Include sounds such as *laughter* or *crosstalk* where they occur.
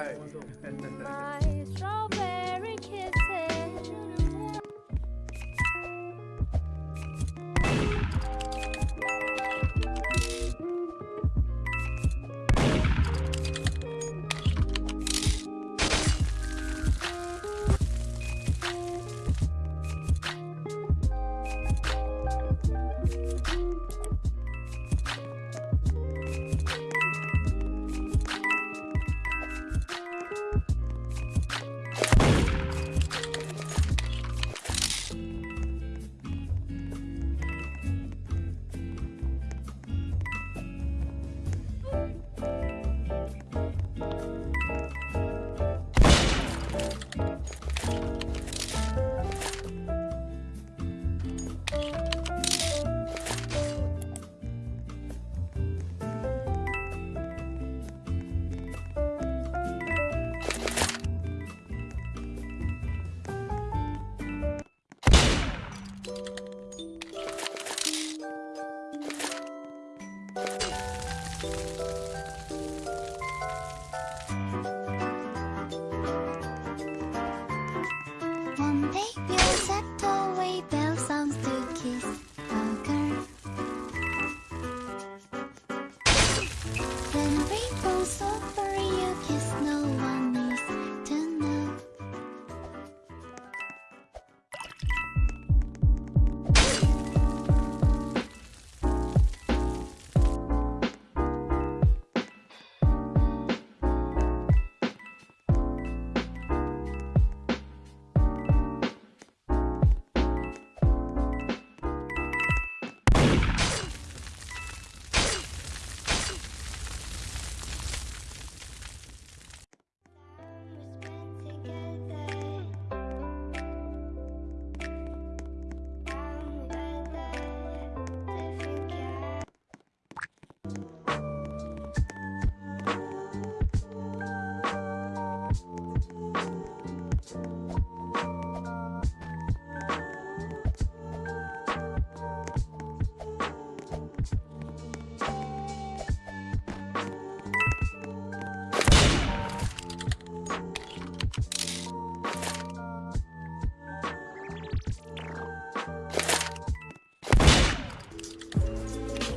right. *laughs*